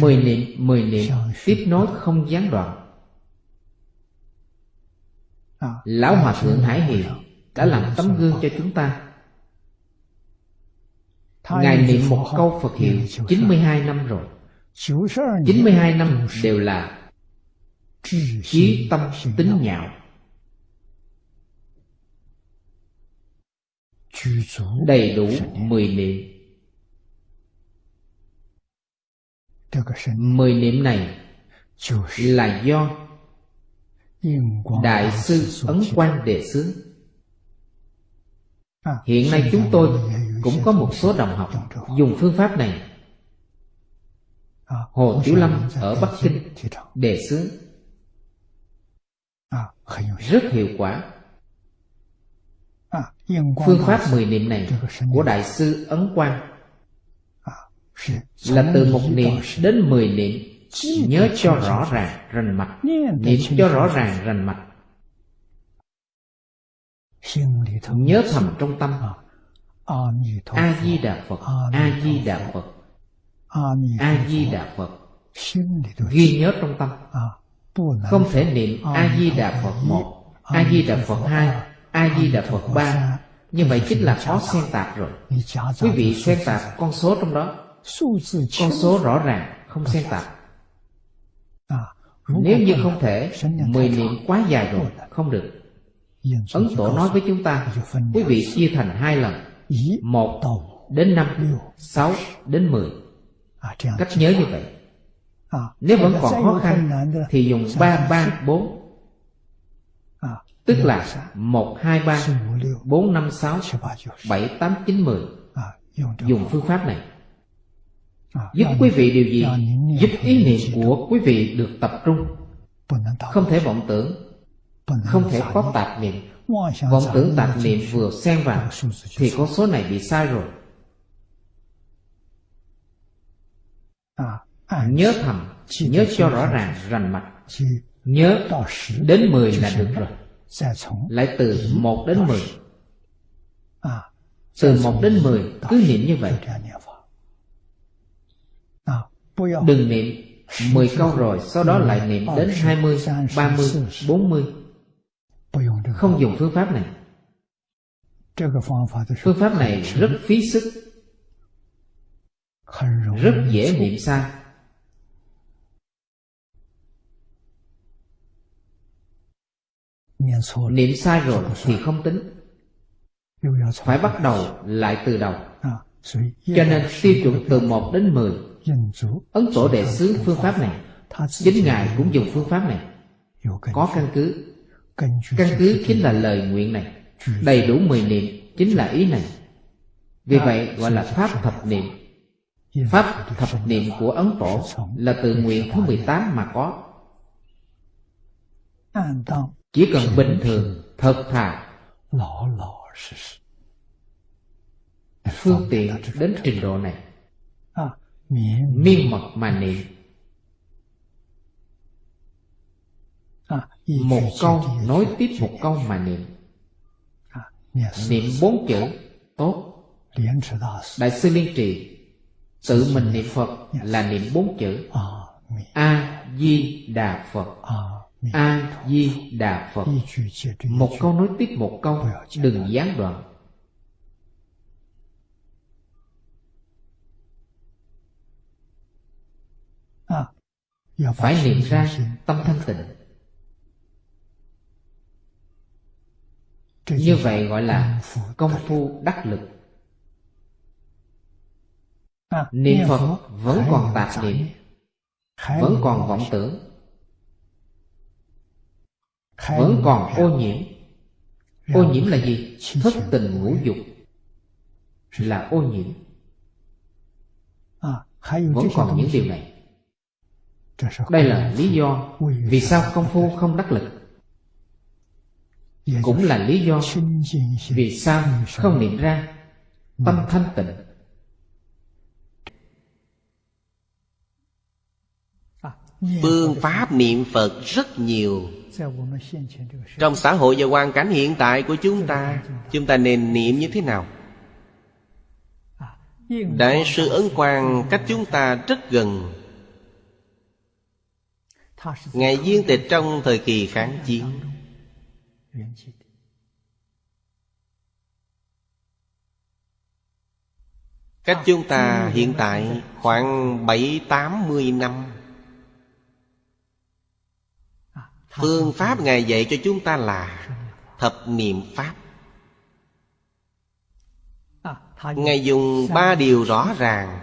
mười niệm mười niệm. tiếp nối không gián đoạn. Lão hòa thượng hải hiền đã làm tấm gương cho chúng ta. Ngài niệm một câu Phật hiệu 92 năm rồi. 92 năm đều là Chí tâm tính nhạo. Đầy đủ 10 niệm. mười niệm này là do đại sư ấn quang đề xướng hiện nay chúng tôi cũng có một số đồng học dùng phương pháp này. Hồ tiểu lâm ở bắc kinh đề xướng rất hiệu quả. Phương pháp mười niệm này của đại sư ấn quang là từ một niệm đến mười niệm. Nhớ cho rõ ràng rành mạch. Niệm cho rõ ràng rành mạch. Nhớ thầm trong tâm. À, a di đà phật a di đà phật. A di đà phật. Ghi nhớ trong tâm. À, Không thể niệm a di đà phật một a di đà phật hai a di đà phật ba. như vậy chính là khó xen tạp rồi. Quý vị xen tạp con số trong đó con số rõ ràng không xen tạp nếu như không thể mười niệm quá dài rồi không được. Ấn tổ nói với chúng ta quý vị chia thành hai lần một đến năm sáu đến mười. Cách nhớ như vậy. Nếu vẫn còn khó khăn thì dùng ba ba bốn. Tức là một hai ba bốn năm sáu bảy tám chín mười. Dùng phương pháp này giúp quý vị điều gì? giúp ý niệm của quý vị được tập trung. Không thể vọng tưởng. Không thể có tạp niệm. Vọng tưởng tạp niệm vừa xen vào thì con số này bị sai rồi. Nhớ thầm nhớ cho rõ ràng rành mạch. Nhớ đến 10 là được rồi. Lại từ 1 đến 10 từ 1 đến 10 cứ niệm như vậy. Đừng niệm. 10 câu rồi sau đó lại niệm đến 20, 30, 40 Không dùng phương pháp này. Phương pháp này rất phí sức. Rất dễ niệm sai. Niệm sai rồi thì không tính. Phải bắt đầu lại từ đầu. Cho nên tiêu chuẩn từ 1 đến 10 Ấn Tổ Đệ Sứ phương pháp này. Chính Ngài cũng dùng phương pháp này. Có căn cứ. Căn cứ chính là lời nguyện này. Đầy đủ mười niệm chính là ý này. Vì vậy gọi là Pháp Thập Niệm. Pháp Thập Niệm của Ấn Tổ Là từ nguyện thứ 18 mà có. Chỉ cần bình thường, thật thà. Phương tiện đến trình độ này miên mật mà niệm. Một câu nối tiếp một câu mà niệm. Niệm bốn chữ tốt. Đại sư liên trì tự mình niệm phật là niệm bốn chữ a di đà phật. A di đà phật. Một câu nối tiếp một câu đừng gián đoạn. phải niệm ra tâm thanh tịnh. Như vậy gọi là công phu đắc lực. Niệm phật vẫn còn tạp niệm vẫn còn vọng tưởng vẫn còn ô nhiễm. Ô nhiễm là gì? thất tình ngũ dục là ô nhiễm. Vẫn còn những điều này. Đây là lý do vì sao công phu không đắc lực. Cũng là lý do vì sao không niệm ra tâm thanh tịnh. À, phương pháp niệm Phật rất nhiều. Trong xã hội và hoàn cảnh hiện tại của chúng ta Chúng ta nên niệm như thế nào? Đại sư Ấn Quang cách chúng ta rất gần. Ngài viên tịch trong thời kỳ kháng chiến. Cách chúng ta hiện tại khoảng bảy tám mươi năm. Phương pháp Ngài dạy cho chúng ta là Thập niệm Pháp. Ngài dùng ba điều rõ ràng.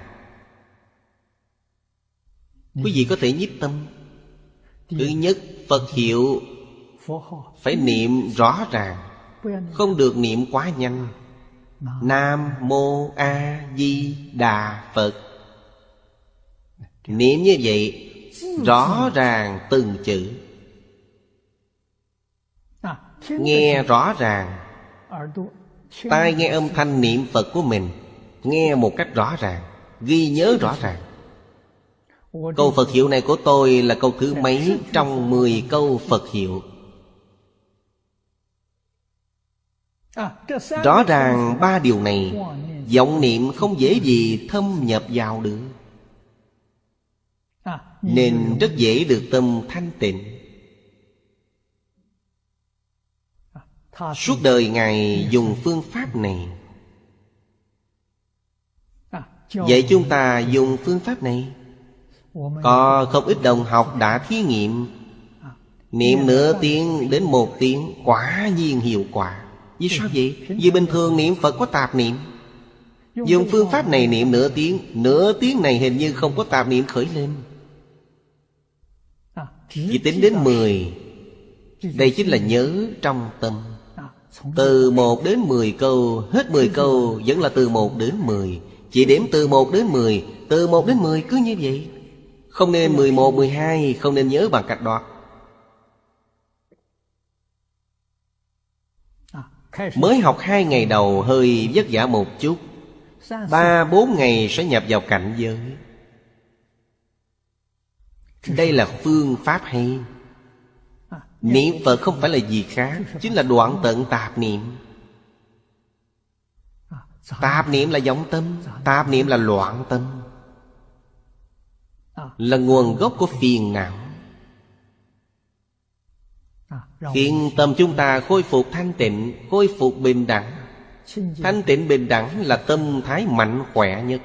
Quý vị có thể nhiếp tâm. Thứ nhất, Phật hiệu. Phải niệm rõ ràng. Không được niệm quá nhanh. Nam Mô A Di Đà Phật. Niệm như vậy, Rõ ràng từng chữ. Nghe rõ ràng. Tai nghe âm thanh niệm Phật của mình, Nghe một cách rõ ràng, Ghi nhớ rõ ràng. Câu Phật hiệu này của tôi là câu thứ mấy Trong 10 câu Phật hiệu? Rõ ràng ba điều này vọng niệm không dễ gì thâm nhập vào được. Nên rất dễ được tâm thanh tịnh. Suốt đời Ngài dùng phương pháp này. Vậy chúng ta dùng phương pháp này Có không ít đồng học đã thí nghiệm. Niệm nửa tiếng đến một tiếng Quả nhiên hiệu quả. Vì sao vậy? Vì bình thường niệm Phật có tạp niệm. Dùng phương pháp này niệm nửa tiếng Nửa tiếng này hình như không có tạp niệm khởi lên. Chỉ tính đến 10 Đây chính là nhớ trong tâm. Từ 1 đến 10 câu Hết 10 câu vẫn là từ 1 đến 10 Chỉ đếm từ 1 đến 10 Từ 1 đến 10 cứ như vậy Không nên 11, 12 Không nên nhớ bằng cách đoạt Mới học hai ngày đầu hơi vất vả một chút. Ba bốn ngày sẽ nhập vào cảnh giới. Đây là phương pháp hay. Niệm Phật không phải là gì khác Chính là đoạn tận tạp niệm. Tạp niệm là vọng tâm Tạp niệm là loạn tâm Là nguồn gốc của phiền não. Khiến tâm chúng ta khôi phục thanh tịnh Khôi phục bình đẳng. Thanh tịnh bình đẳng là tâm thái mạnh khỏe nhất.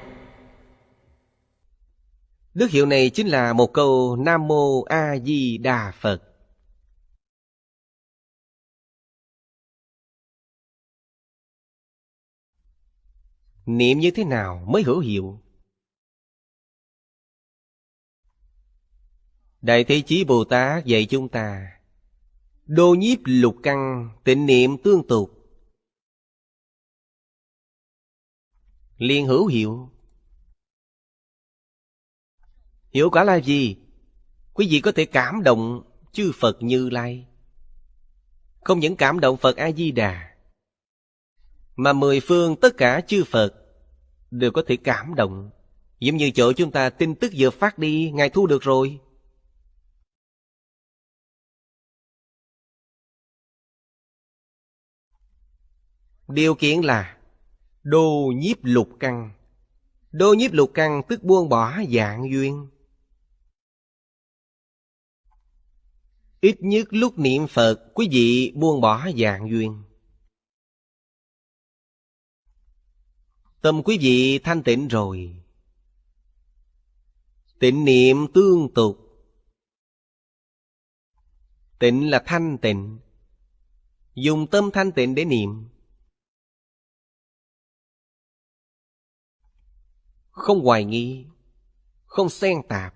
Đức hiệu này chính là một câu Nam Mô A Di Đà Phật. Niệm như thế nào mới hữu hiệu? Đại Thế Chí Bồ Tát dạy chúng ta, Đô nhiếp lục căn tịnh niệm tương tục. Liên hữu hiệu. Hiệu quả là gì? Quý vị có thể cảm động chư Phật Như Lai. Không những cảm động Phật A-di-đà, Mà mười phương tất cả chư Phật Đều có thể cảm động. Giống như chỗ chúng ta tin tức vừa phát đi, Ngài thu được rồi. Điều kiện là Đô nhiếp lục căn. Đô nhiếp lục căn tức buông bỏ dạng duyên. Ít nhất lúc niệm Phật, Quý vị buông bỏ dạng duyên. Tâm quý vị thanh tịnh rồi. Tịnh niệm tương tục. Tịnh là thanh tịnh. Dùng tâm thanh tịnh để niệm. Không hoài nghi, Không xen tạp.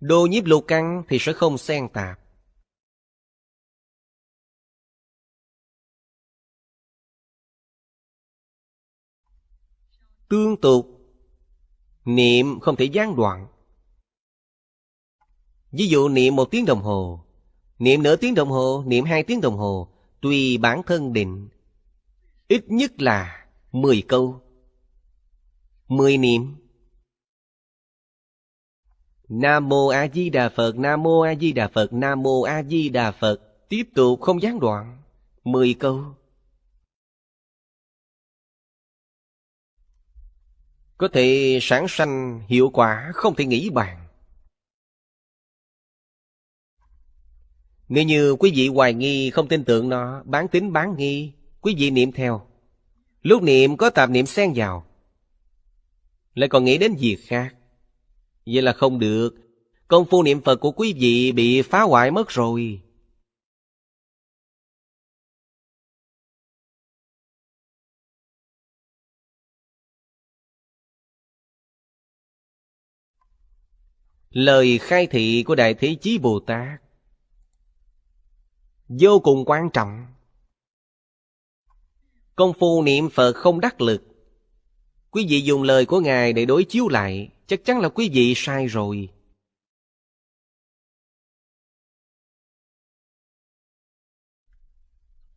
Đồ nhiếp lục căn thì sẽ không xen tạp. Tương tục, Niệm không thể gián đoạn. Ví dụ niệm một tiếng đồng hồ, Niệm nửa tiếng đồng hồ, Niệm hai tiếng đồng hồ, Tùy bản thân định. Ít nhất là 10 câu 10 niệm Nam mô A Di Đà Phật, Nam mô A Di Đà Phật, Nam mô A Di Đà Phật, tiếp tục không gián đoạn, 10 câu. Có thể sản sanh hiệu quả không thể nghĩ bàn. Nếu như quý vị hoài nghi không tin tưởng nó, bán tính bán nghi, Quý vị niệm theo. Lúc niệm có tạp niệm xen vào. Lại còn nghĩ đến việc khác? Vậy là không được. Công phu niệm Phật của quý vị bị phá hoại mất rồi. Lời khai thị của Đại Thế Chí Bồ Tát Vô cùng quan trọng. Công phu niệm Phật không đắc lực Quý vị dùng lời của Ngài để đối chiếu lại Chắc chắn là quý vị sai rồi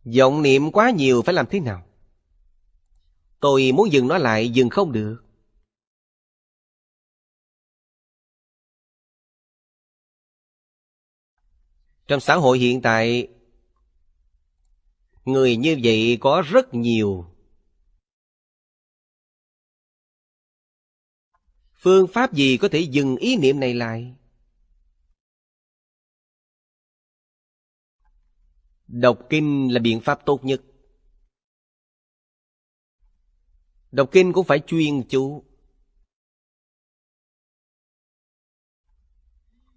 Giọng niệm quá nhiều phải làm thế nào? Tôi muốn dừng nó lại, dừng không được. Trong xã hội hiện tại, người như vậy có rất nhiều. Phương pháp gì có thể dừng ý niệm này lại? Đọc kinh là biện pháp tốt nhất. Đọc kinh cũng phải chuyên chú.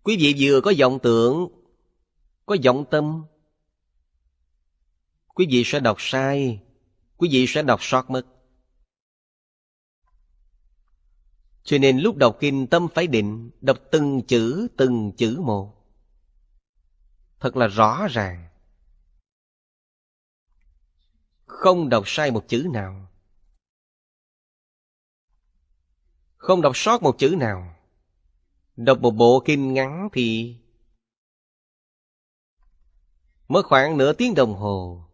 Quý vị vừa có vọng tưởng, có vọng tâm. Quý vị sẽ đọc sai, quý vị sẽ đọc sót mất. Cho nên lúc đọc kinh tâm phải định, đọc từng chữ, từng chữ một. Thật là rõ ràng. Không đọc sai một chữ nào. Không đọc sót một chữ nào. Đọc một bộ kinh ngắn thì mất khoảng nửa tiếng đồng hồ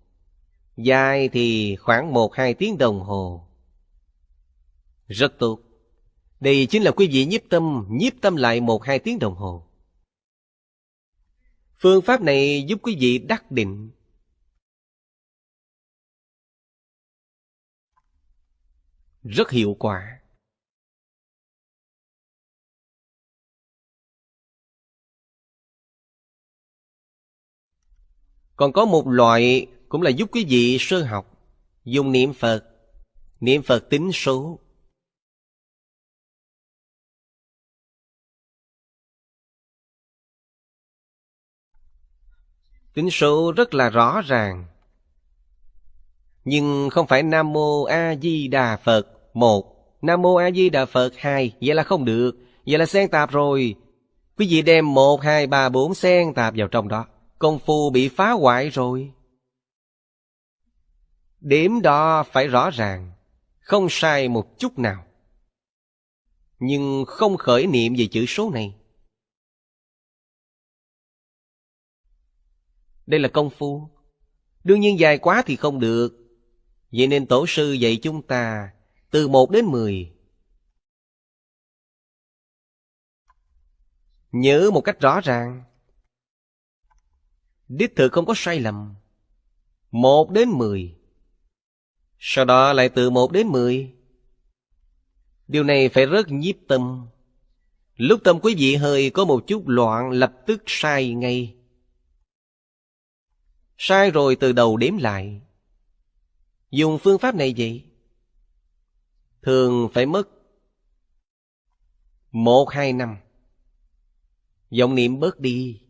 dài thì khoảng một hai tiếng đồng hồ. Rất tốt. Đây chính là quý vị nhiếp tâm nhiếp tâm lại một hai tiếng đồng hồ. Phương pháp này giúp quý vị đắc định. Rất hiệu quả. Còn có một loại cũng là giúp quý vị sơ học. Dùng niệm phật. Niệm phật tính số. Tính số rất là rõ ràng. Nhưng không phải Nam Mô A Di Đà Phật một. Nam Mô A Di Đà Phật hai. Vậy là không được. Vậy là xen tạp rồi. Quý vị đem một, hai, ba, bốn xen tạp vào trong đó. Công phu bị phá hoại rồi. Điểm đó phải rõ ràng, Không sai một chút nào. Nhưng không khởi niệm về chữ số này. Đây là công phu. Đương nhiên dài quá thì không được. Vậy nên tổ sư dạy chúng ta từ một đến mười. Nhớ một cách rõ ràng. Đích thực không có sai lầm. Một đến mười. Sau đó lại từ một đến mười. Điều này phải rất nhiếp tâm. Lúc tâm quý vị hơi có một chút loạn Lập tức sai ngay. Sai rồi từ đầu đếm lại. Dùng phương pháp này vậy, Thường phải mất Một hai năm. Vọng niệm bớt đi.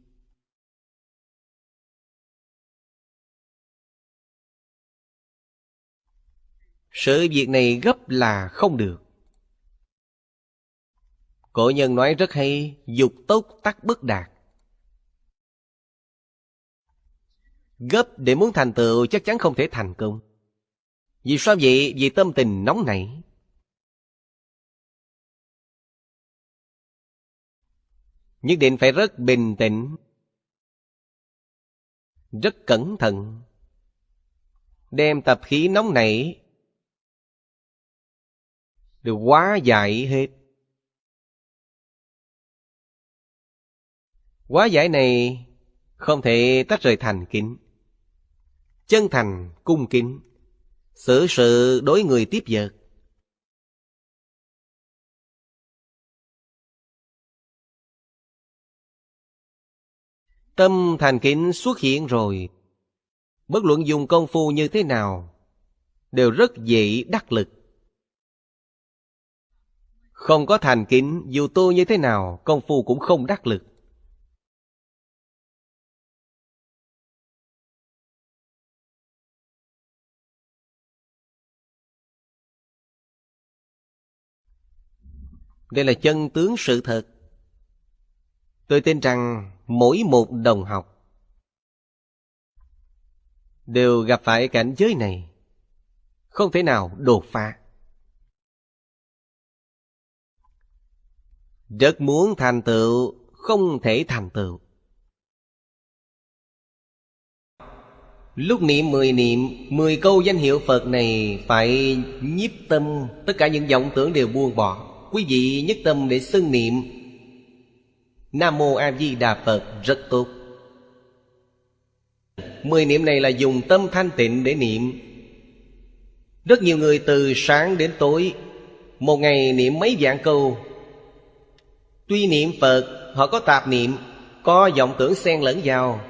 Sự việc này gấp là không được Cổ nhân nói rất hay Dục tốc tắc bất đạt Gấp để muốn thành tựu chắc chắn không thể thành công vì sao vậy? Vì tâm tình nóng nảy. Nhất định phải rất bình tĩnh, rất cẩn thận. Đem tập khí nóng nảy đều quá giải hết. Quá giải này không thể tách rời thành kính. Chân thành cung kính. Xử sự, sự đối người tiếp vật. Tâm thành kính xuất hiện rồi. Bất luận dùng công phu như thế nào đều rất dễ đắc lực. Không có thành kính, Dù tu như thế nào, Công phu cũng không đắc lực. Đây là chân tướng sự thật. Tôi tin rằng mỗi một đồng học đều gặp phải cảnh giới này. Không thể nào đột phá. Rất muốn thành tựu, không thể thành tựu. Lúc niệm mười niệm, mười câu danh hiệu phật này phải nhiếp tâm. Tất cả những vọng tưởng đều buông bỏ. Quý vị nhất tâm để xưng niệm. Nam mô a di đà phật, rất tốt. Mười niệm này là dùng tâm thanh tịnh để niệm. Rất nhiều người từ sáng đến tối, Một ngày niệm mấy vạn câu Tuy niệm Phật, Họ có tạp niệm, Có vọng tưởng xen lẫn vào,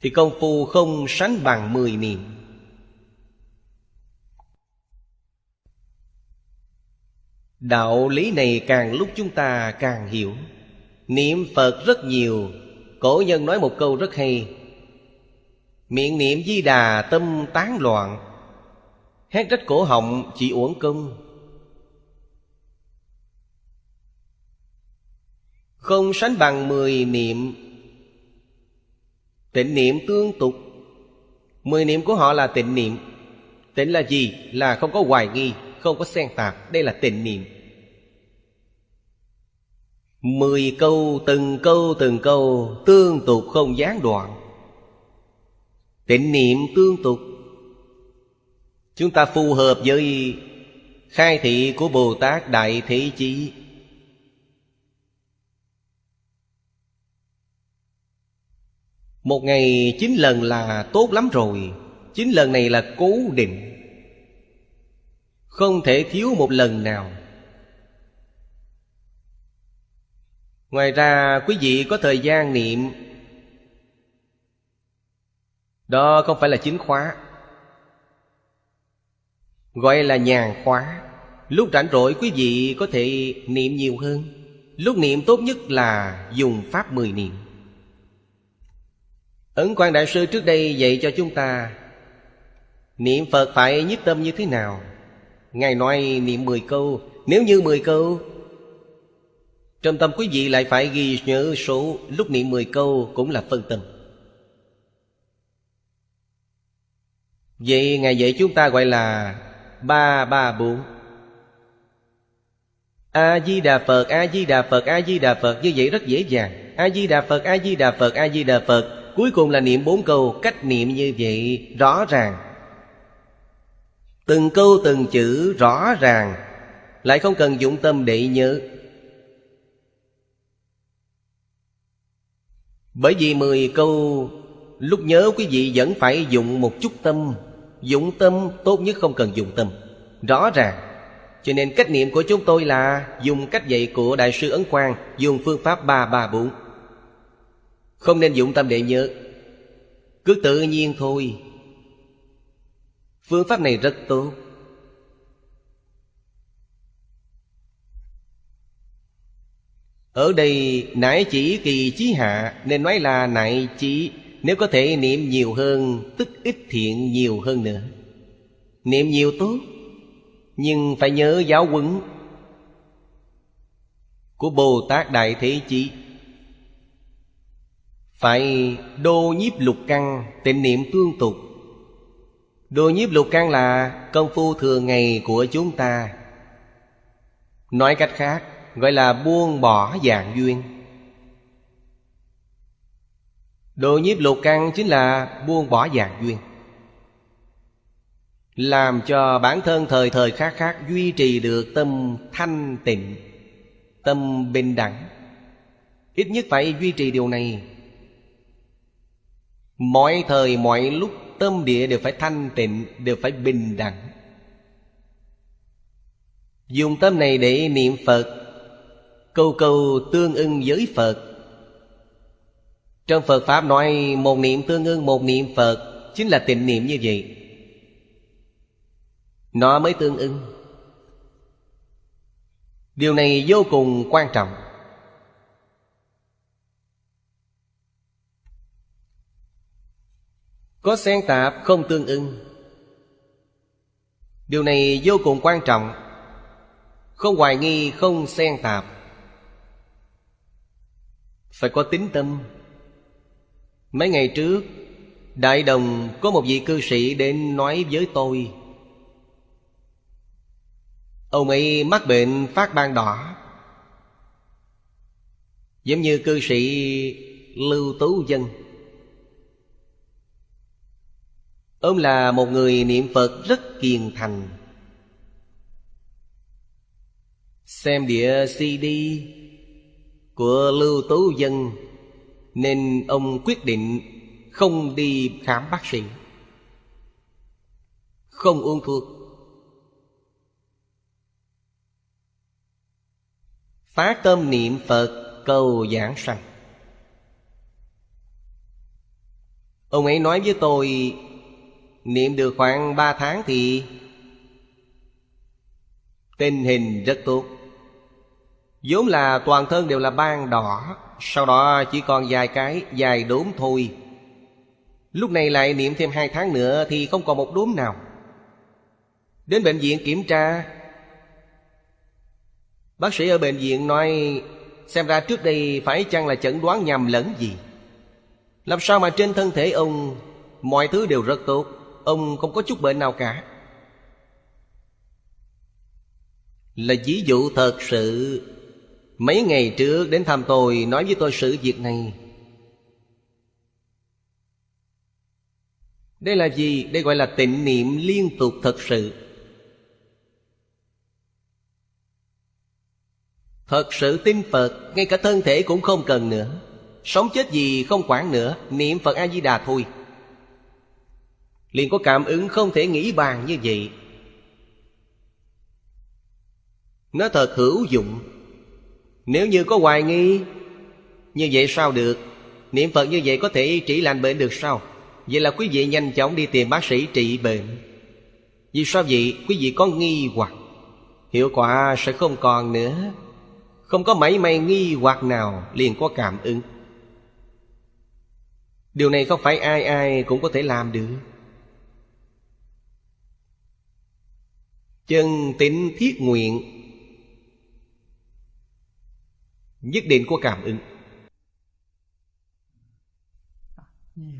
Thì công phu không sánh bằng mười niệm. Đạo lý này càng lúc chúng ta càng hiểu. Niệm Phật rất nhiều, Cổ nhân nói một câu rất hay. Miệng niệm di đà tâm tán loạn, Hét rách cổ họng chỉ uổng công. Không sánh bằng mười niệm. Tịnh niệm tương tục. Mười niệm của họ là tịnh niệm. Tịnh là gì? Là không có hoài nghi, Không có xen tạp. Đây là tịnh niệm. Mười câu, từng câu từng câu, Tương tục không gián đoạn. Tịnh niệm tương tục. Chúng ta phù hợp với khai thị của Bồ Tát Đại Thế Chí. Một ngày chín lần là tốt lắm rồi. Chín lần này là cố định. Không thể thiếu một lần nào. Ngoài ra, quý vị có thời gian niệm. Đó không phải là chính khóa. Gọi là nhàn khóa. Lúc rảnh rỗi, quý vị có thể niệm nhiều hơn. Lúc niệm tốt nhất là dùng pháp mười niệm. Ấn quan Đại Sư trước đây dạy cho chúng ta Niệm Phật phải nhiếp tâm như thế nào? Ngài nói niệm mười câu. Nếu như mười câu Trong tâm quý vị lại phải ghi nhớ số Lúc niệm mười câu cũng là phân tâm. Vậy Ngài dạy chúng ta gọi là Ba ba bốn. A-di-đà Phật, A-di-đà Phật, A-di-đà Phật Như vậy rất dễ dàng. A-di-đà Phật, A-di-đà Phật, A-di-đà Phật. Cuối cùng là niệm bốn câu, Cách niệm như vậy, rõ ràng. Từng câu, từng chữ, rõ ràng. Lại không cần dụng tâm để nhớ. Bởi vì mười câu, Lúc nhớ quý vị vẫn phải dùng một chút tâm. Dụng tâm tốt nhất không cần dụng tâm. Rõ ràng. Cho nên cách niệm của chúng tôi là Dùng cách dạy của Đại sư Ấn Quang, Dùng phương pháp 334 không nên dụng tâm để nhớ. Cứ tự nhiên thôi. Phương pháp này rất tốt. Ở đây nãy chỉ kỳ chí hạ, Nên nói là nại chỉ. Nếu có thể niệm nhiều hơn, Tức ít thiện nhiều hơn nữa. Niệm nhiều tốt, Nhưng phải nhớ giáo huấn Của Bồ Tát Đại Thế Chí. Phải đô nhiếp lục căn, Tịnh niệm tương tục. Đô nhiếp lục căn là công phu thường ngày của chúng ta. Nói cách khác, Gọi là buông bỏ dạng duyên. Đô nhiếp lục căn chính là buông bỏ dạng duyên. Làm cho bản thân thời thời khác khác Duy trì được tâm thanh tịnh, Tâm bình đẳng. Ít nhất phải duy trì điều này. Mọi thời, mọi lúc, Tâm địa đều phải thanh tịnh, Đều phải bình đẳng. Dùng tâm này để niệm Phật Câu câu tương ưng với Phật. Trong Phật Pháp nói, một niệm tương ưng, một niệm Phật, Chính là tịnh niệm như vậy. Nó mới tương ưng. Điều này vô cùng quan trọng. Có xen tạp không tương ưng. Điều này vô cùng quan trọng. Không hoài nghi, không xen tạp. Phải có tính tâm. Mấy ngày trước, Đại đồng có một vị cư sĩ đến nói với tôi. Ông ấy mắc bệnh phát ban đỏ. Giống như cư sĩ Lưu Tú Dân. Ông là một người niệm Phật rất kiên thành. Xem địa CD của Lưu Tú Dân, Nên ông quyết định không đi khám bác sĩ. Không uống thuốc. Phát tâm niệm Phật, cầu giảng sanh. Ông ấy nói với tôi Niệm được khoảng ba tháng thì Tình hình rất tốt. Vốn là toàn thân đều là ban đỏ, Sau đó chỉ còn vài cái dài đốm thôi. Lúc này lại niệm thêm hai tháng nữa Thì không còn một đốm nào. Đến bệnh viện kiểm tra, Bác sĩ ở bệnh viện nói, Xem ra trước đây phải chăng là chẩn đoán nhầm lẫn gì? Làm sao mà trên thân thể ông Mọi thứ đều rất tốt? Ông không có chút bệnh nào cả. Là ví dụ thật sự, Mấy ngày trước đến thăm tôi, Nói với tôi sự việc này. Đây là gì? Đây gọi là tịnh niệm liên tục thật sự. Thật sự tin Phật, Ngay cả thân thể cũng không cần nữa. Sống chết gì không quản nữa, Niệm Phật A-di-đà thôi liền có cảm ứng không thể nghĩ bàn như vậy. Nó thật hữu dụng. Nếu như có hoài nghi, Như vậy sao được? Niệm Phật như vậy có thể trị lành bệnh được sao? Vậy là quý vị nhanh chóng đi tìm bác sĩ trị bệnh. Vì sao vậy? Quý vị có nghi hoặc. Hiệu quả sẽ không còn nữa. Không có mảy may nghi hoặc nào liền có cảm ứng. Điều này không phải ai ai cũng có thể làm được. Chân tính thiết nguyện. Nhất định của cảm ứng.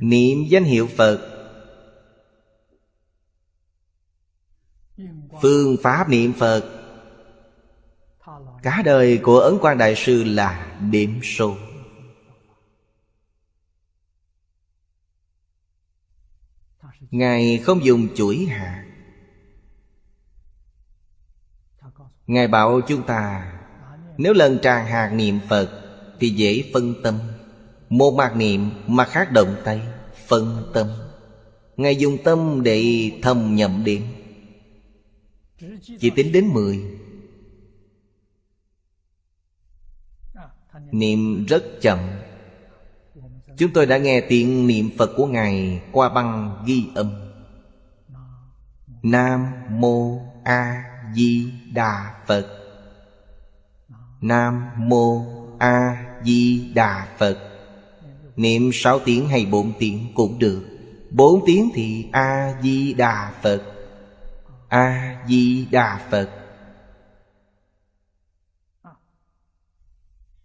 Niệm danh hiệu Phật. Phương pháp niệm Phật. Cả đời của Ấn Quang Đại Sư là điểm số. Ngài không dùng chuỗi hạt. Ngài bảo chúng ta, Nếu lần tràn hạt niệm Phật Thì dễ phân tâm, Một mặt niệm mặt khác động tay, Phân tâm. Ngài dùng tâm để thầm nhậm điện Chỉ tính đến mười. Niệm rất chậm. Chúng tôi đã nghe tiếng niệm Phật của Ngài Qua băng ghi âm. Nam Mô A Di Đà Phật. Nam Mô A Di Đà Phật. Niệm sáu tiếng hay bốn tiếng cũng được. Bốn tiếng thì A Di Đà Phật. A Di Đà Phật.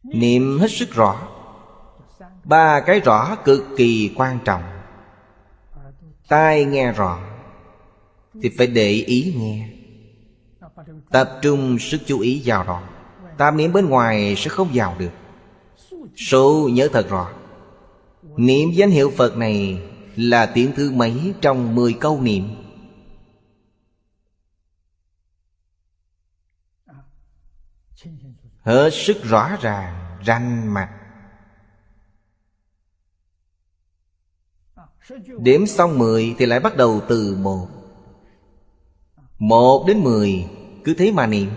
Niệm hết sức rõ. Ba cái rõ cực kỳ quan trọng. Tai nghe rõ Thì phải để ý nghe. Tập trung sức chú ý vào đó Tam niệm bên ngoài sẽ không vào được. Số nhớ thật rõ Niệm danh hiệu Phật này Là tiếng thứ mấy trong 10 câu niệm? Hết sức rõ ràng Ranh mặt Đếm xong 10 thì lại bắt đầu từ một. Một đến 10 cứ thế mà niệm.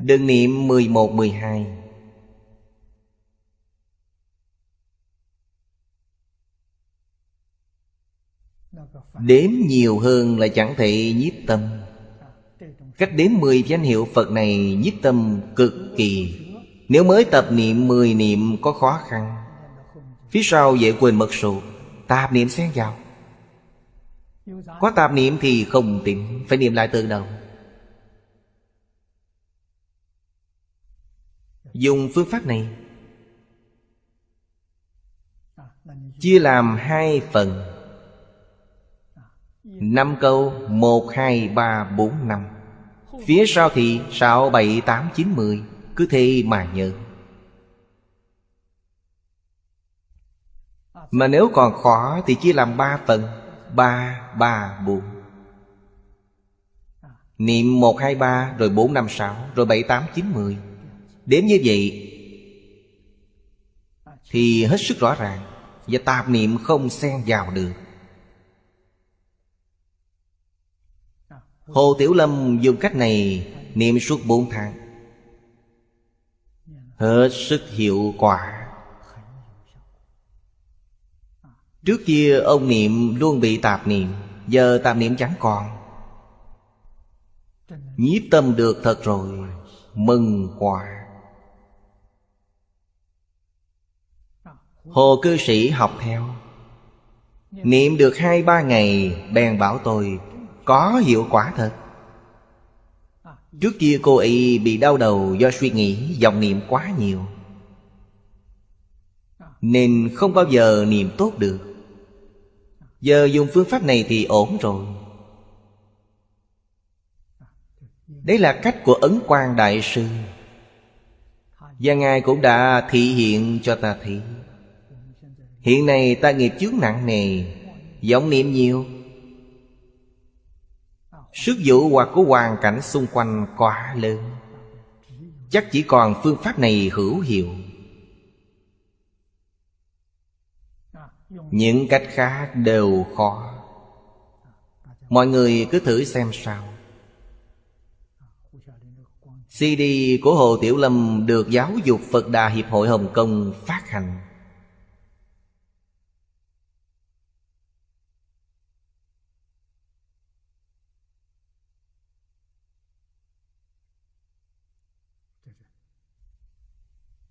Đừng niệm 11, 12 Đếm nhiều hơn là chẳng thể nhiếp tâm. Cách đếm 10 danh hiệu Phật này nhiếp tâm cực kỳ. Nếu mới tập niệm 10 niệm có khó khăn. Phía sau dễ quên mật số. Tạp niệm xen vào. Có tạp niệm thì không tìm Phải niệm lại từ đầu. Dùng phương pháp này. Chia làm hai phần. Năm câu, một, hai, ba, bốn, năm. Phía sau thì sáu, bảy, tám, chín, mười. Cứ thế mà nhớ. Mà nếu còn khó thì chia làm ba phần ba ba, bốn. Niệm một, hai, ba, rồi bốn, năm, sáu, Rồi bảy, tám, chín, mười. Đếm như vậy Thì hết sức rõ ràng Và tạp niệm không xen vào được. Hồ Tiểu Lâm dùng cách này Niệm suốt bốn tháng. Hết sức hiệu quả. Trước kia ông niệm luôn bị tạp niệm, Giờ tạp niệm chẳng còn. Nhiếp tâm được thật rồi, Mừng quả Hồ cư sĩ học theo, Niệm được hai ba ngày, Bèn bảo tôi, Có hiệu quả thật. Trước kia cô ấy bị đau đầu do suy nghĩ dòng niệm quá nhiều. Nên không bao giờ niệm tốt được. Giờ dùng phương pháp này thì ổn rồi. Đấy là cách của Ấn Quang Đại Sư. Và Ngài cũng đã thị hiện cho ta thấy. Hiện nay ta nghiệp chướng nặng nề vọng niệm nhiều. Sức dụ hoặc của hoàn cảnh xung quanh quá lớn. Chắc chỉ còn phương pháp này hữu hiệu. Những cách khác đều khó. Mọi người cứ thử xem sao. CD của Hồ Tiểu Lâm được Giáo dục Phật Đà Hiệp hội Hồng Kông phát hành.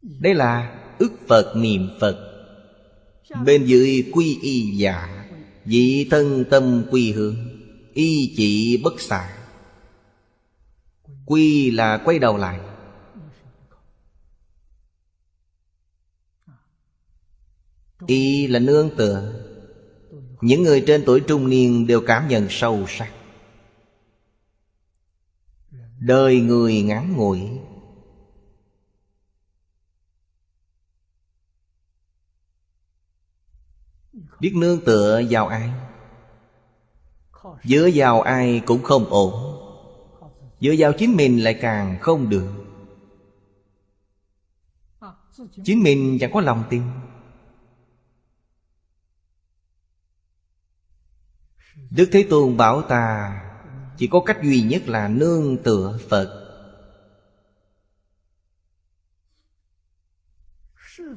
Đây là ức Phật niệm Phật. Bên dưới quy y giả Dị thân tâm quy hướng, Y chỉ bất xả Quy là quay đầu lại. Y là nương tựa. Những người trên tuổi trung niên đều cảm nhận sâu sắc. Đời người ngắn ngủi Biết nương tựa vào ai? Dựa vào ai cũng không ổn. Dựa vào chính mình lại càng không được. Chính mình chẳng có lòng tin. Đức Thế Tôn bảo ta, Chỉ có cách duy nhất là nương tựa Phật.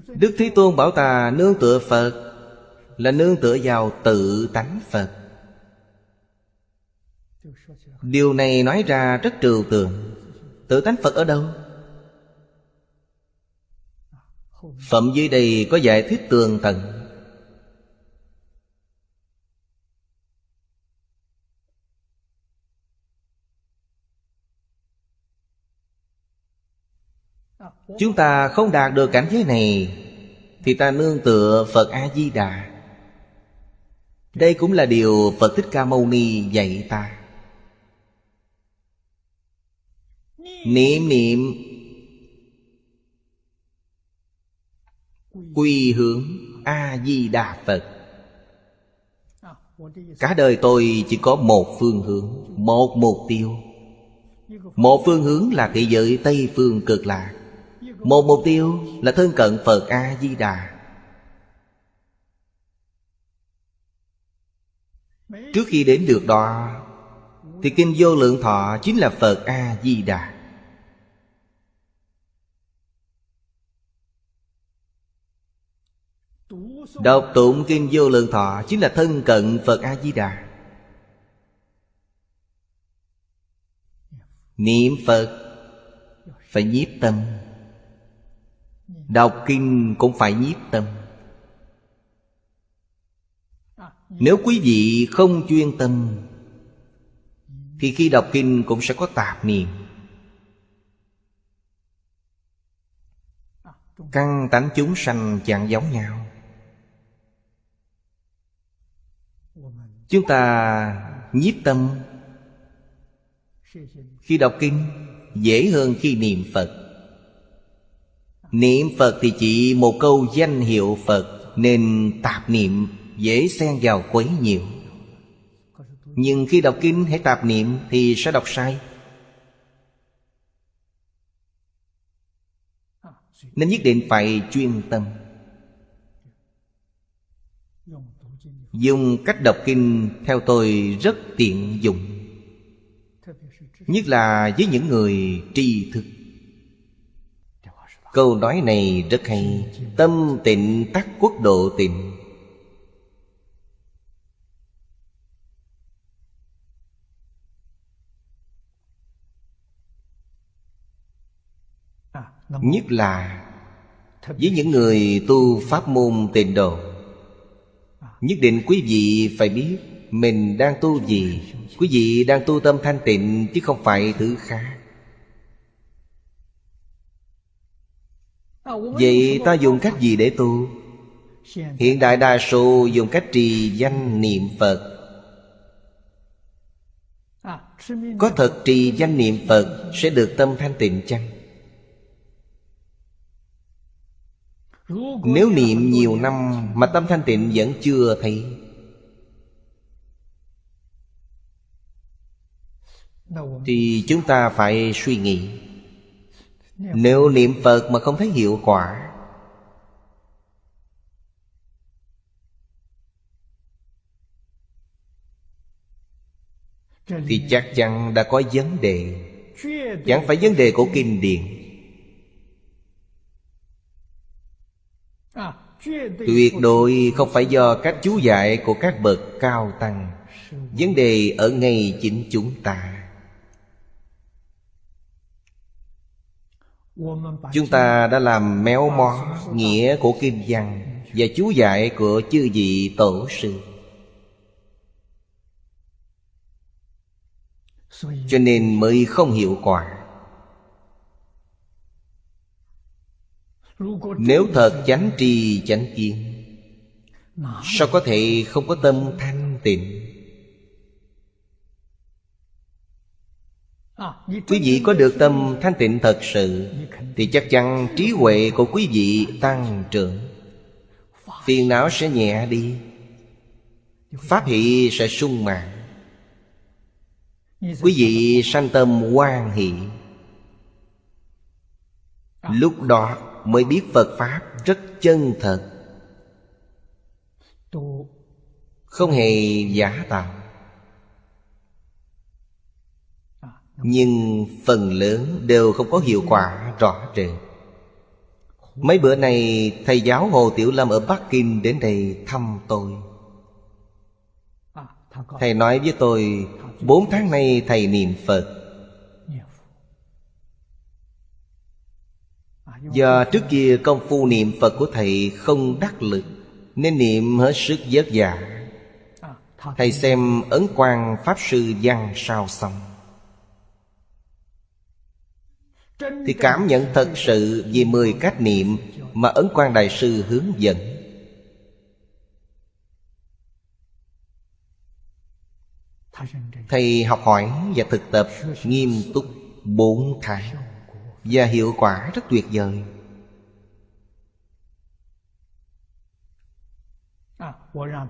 Đức Thế Tôn bảo ta nương tựa Phật là nương tựa vào tự tánh Phật. Điều này nói ra rất trừu tượng. Tự tánh Phật ở đâu? Phẩm dưới đây có giải thích tường tận. Chúng ta không đạt được cảnh giới này, Thì ta nương tựa Phật A-di-đà đây cũng là điều Phật Thích Ca Mâu Ni dạy ta. Niệm niệm. Quy hướng A-di-đà Phật. Cả đời tôi chỉ có một phương hướng, Một mục tiêu. Một phương hướng là thế giới Tây Phương cực lạc. Một mục tiêu là thân cận Phật A-di-đà. Trước khi đến được đó, Thì Kinh Vô Lượng Thọ chính là Phật A-di-đà. Đọc tụng Kinh Vô Lượng Thọ chính là thân cận Phật A-di-đà. Niệm Phật phải nhiếp tâm. Đọc kinh cũng phải nhiếp tâm. Nếu quý vị không chuyên tâm, Thì khi đọc kinh cũng sẽ có tạp niệm. Căn tánh chúng sanh chẳng giống nhau. Chúng ta nhiếp tâm. Khi đọc kinh, Dễ hơn khi niệm Phật. Niệm Phật thì chỉ một câu danh hiệu Phật Nên tạp niệm dễ xen vào quấy nhiều Nhưng khi đọc kinh hay tạp niệm thì sẽ đọc sai. Nên nhất định phải chuyên tâm. Dùng cách đọc kinh theo tôi rất tiện dụng, Nhất là với những người tri thức. Câu nói này rất hay. Tâm tịnh tắc quốc độ tịnh. Nhất là Với những người tu pháp môn tịnh độ. Nhất định quý vị phải biết Mình đang tu gì. Quý vị đang tu tâm thanh tịnh Chứ không phải thứ khác. Vậy ta dùng cách gì để tu? Hiện đại đa số dùng cách trì danh niệm Phật. Có thật trì danh niệm Phật Sẽ được tâm thanh tịnh chăng? Nếu niệm nhiều năm Mà tâm thanh tịnh vẫn chưa thấy. Thì chúng ta phải suy nghĩ. Nếu niệm Phật mà không thấy hiệu quả Thì chắc chắn đã có vấn đề. Chẳng phải vấn đề của kinh điển Tuyệt đối không phải do cách chú dạy của các bậc cao tăng. Vấn đề ở ngay chính chúng ta. Chúng ta đã làm méo mó nghĩa của kinh văn Và chú giải của chư vị tổ sư. Cho nên mới không hiệu quả Nếu thật chánh tri chánh kiến, Sao có thể không có tâm thanh tịnh? Quý vị có được tâm thanh tịnh thật sự, Thì chắc chắn trí huệ của quý vị tăng trưởng. Phiền não sẽ nhẹ đi, Pháp hỷ sẽ sung mãn. Quý vị sanh tâm quan hỷ. Lúc đó mới biết Phật Pháp rất chân thật. Không hề giả tạo. Nhưng phần lớn đều không có hiệu quả rõ rệt. Mấy bữa nay thầy giáo Hồ Tiểu Lâm ở Bắc Kinh đến đây thăm tôi. Thầy nói với tôi Bốn tháng nay thầy niệm Phật Do trước kia công phu niệm Phật của thầy không đắc lực, Nên niệm hết sức vất vả dạ. Thầy xem ấn quan Pháp Sư Văn sao xong. Thì cảm nhận thật sự về mười cách niệm Mà Ấn quan Đại Sư hướng dẫn. Thầy học hỏi và thực tập nghiêm túc bốn tháng. Và hiệu quả rất tuyệt vời.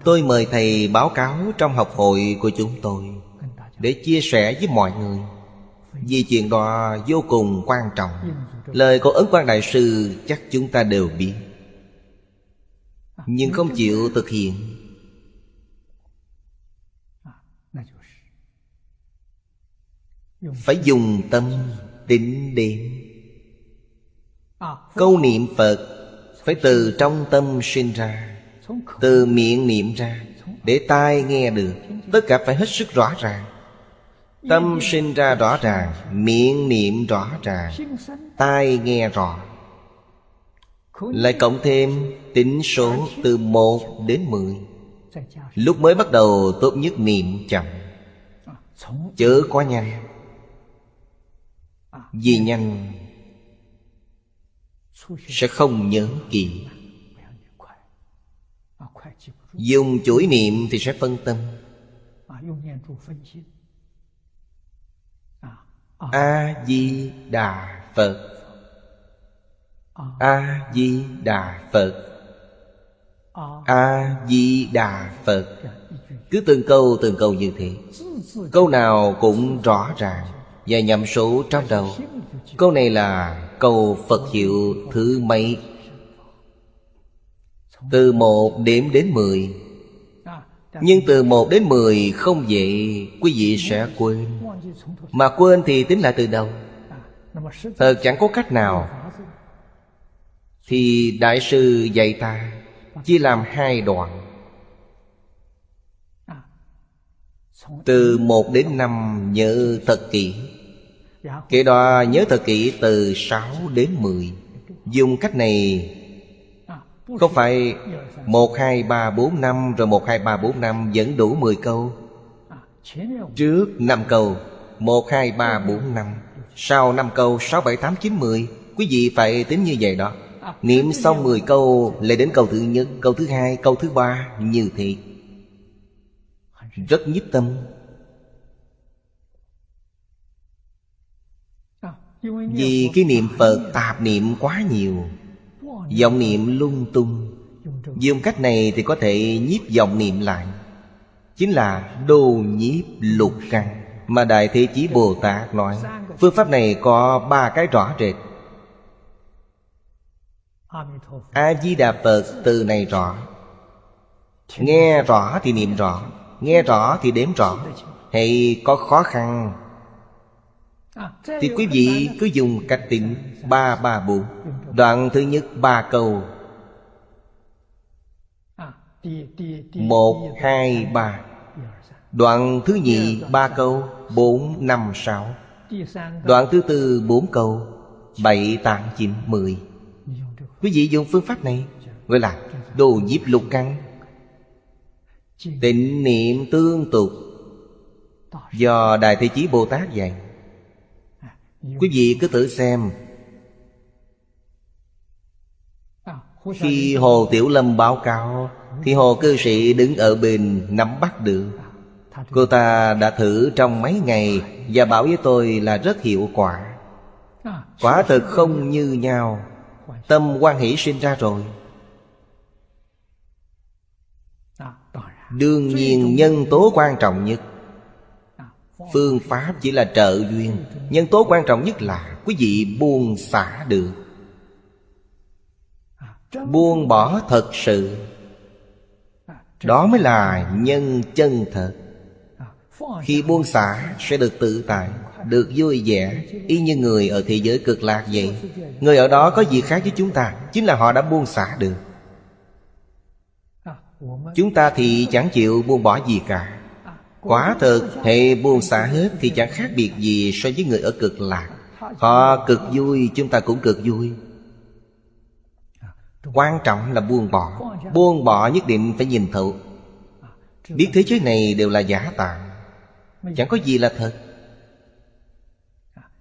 Tôi mời thầy báo cáo trong học hội của chúng tôi Để chia sẻ với mọi người vì chuyện đó vô cùng quan trọng. Lời của Ấn Quang Đại Sư chắc chúng ta đều biết. Nhưng không chịu thực hiện. Phải dùng tâm tính đến Câu niệm Phật Phải từ trong tâm sinh ra, Từ miệng niệm ra, Để tai nghe được. Tất cả phải hết sức rõ ràng. Tâm sinh ra rõ ràng, Miệng niệm rõ ràng, Tai nghe rõ. Lại cộng thêm tính số từ 1 đến 10 Lúc mới bắt đầu, tốt nhất niệm chậm. Chớ quá nhanh. Vì nhanh sẽ không nhớ kỹ Dùng chuỗi niệm thì sẽ phân tâm. A-di-đà Phật. A-di-đà Phật. A-di-đà Phật. Cứ từng câu từng câu như thế. Câu nào cũng rõ ràng Và nhầm số trong đầu. Câu này là cầu Phật hiệu thứ mấy? Từ một đếm đến mười. Nhưng từ một đến mười không vậy Quý vị sẽ quên. Mà quên thì tính lại từ đầu Thật ờ, chẳng có cách nào. Thì Đại sư dạy ta Chia làm hai đoạn. Từ một đến năm nhớ thật kỹ. Kế đó nhớ thật kỹ từ sáu đến mười. Dùng cách này Không phải một hai ba bốn năm Rồi một hai ba bốn năm vẫn đủ mười câu? Trước năm câu một hai ba bốn năm. Sau năm câu sáu bảy tám chín mười. Quý vị phải tính như vậy đó. Niệm xong 10 câu Lại đến câu thứ nhất, câu thứ hai, câu thứ ba Như thế. Rất nhiếp tâm. Vì cái niệm Phật tạp niệm quá nhiều Dòng niệm lung tung. Dùng cách này thì có thể nhiếp dòng niệm lại. Chính là đồ nhiếp lục căn Mà Đại Thế Chí Bồ Tát nói. Phương pháp này có ba cái rõ rệt. A-di-đà Phật từ này rõ. Nghe rõ thì niệm rõ, Nghe rõ thì đếm rõ. Hay có khó khăn thì quý vị cứ dùng cách tính ba ba bốn. Đoạn thứ nhất ba câu. Một hai ba. Đoạn thứ nhì ba câu. Bốn năm sáu. Đoạn thứ tư bốn câu. Bảy tám chín mười. Quý vị dùng phương pháp này Gọi là đồ nhiếp lục căn. Tịnh niệm tương tục. Do Đại Thế Chí Bồ Tát dạy Quý vị cứ tự xem. Khi Hồ Tiểu Lâm báo cáo Thì Hồ cư sĩ đứng ở bên nắm bắt được. Cô ta đã thử trong mấy ngày Và bảo với tôi là rất hiệu quả. Quả thực không như nhau. Tâm quan hỷ sinh ra rồi. Đương nhiên nhân tố quan trọng nhất Phương pháp chỉ là trợ duyên Nhân tố quan trọng nhất là Quý vị buông xả được. Buông bỏ thật sự, Đó mới là nhân chân thật. Khi buông xả sẽ được tự tại, Được vui vẻ. Y như người ở thế giới cực lạc vậy. Người ở đó có gì khác với chúng ta, Chính là họ đã buông xả được. Chúng ta thì chẳng chịu buông bỏ gì cả. Quả thực, hệ buông xả hết Thì chẳng khác biệt gì so với người ở cực lạc. Họ cực vui, chúng ta cũng cực vui. Quan trọng là buông bỏ. Buông bỏ nhất định phải nhìn thấu. Biết thế giới này đều là giả tạm Chẳng có gì là thật.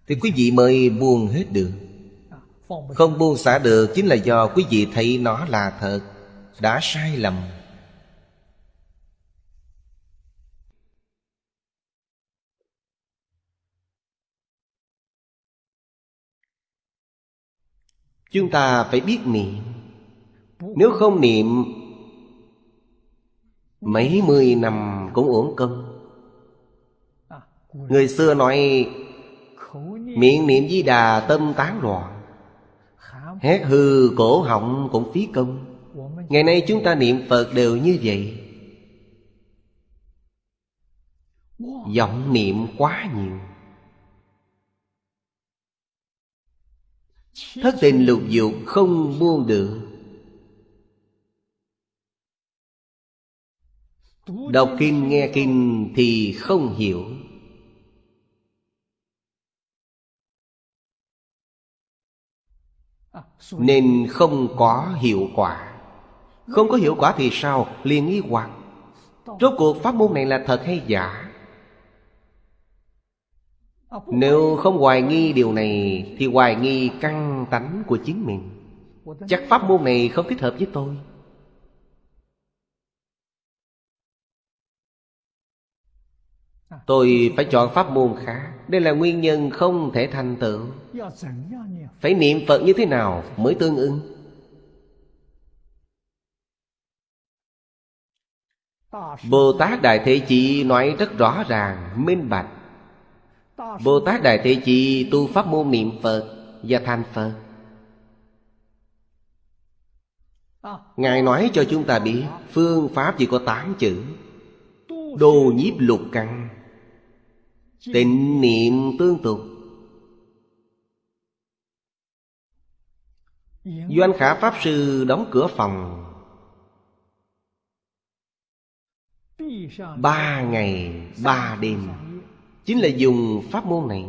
Thì quý vị mới buông hết được. Không buông xả được Chính là do quý vị thấy nó là thật. Đã sai lầm. Chúng ta phải biết niệm. Nếu không niệm, Mấy mươi năm cũng uổng công. Người xưa nói, Miệng niệm di đà, tâm tán loạn. Hét hư, cổ họng cũng phí công. Ngày nay chúng ta niệm Phật đều như vậy. Giọng niệm quá nhiều. Thất tình lục dục không buông được Đọc kinh, nghe kinh thì không hiểu Nên không có hiệu quả Không có hiệu quả thì sao? Liền ý hoặc Rốt cuộc pháp môn này là thật hay giả? Nếu không hoài nghi điều này Thì hoài nghi căn tánh của chính mình. Chắc pháp môn này không thích hợp với tôi. Tôi phải chọn pháp môn khác. Đây là nguyên nhân không thể thành tựu. Phải niệm Phật như thế nào mới tương ứng? Bồ Tát Đại Thế Chí nói rất rõ ràng, minh bạch. Bồ Tát Đại Thế Chi tu pháp môn niệm Phật và thành Phật. Ngài nói cho chúng ta biết Phương pháp chỉ có 8 chữ. Đồ nhiếp lục căn, Tịnh niệm tương tục. Doanh khả Pháp Sư đóng cửa phòng. Ba ngày, ba đêm Chính là dùng pháp môn này.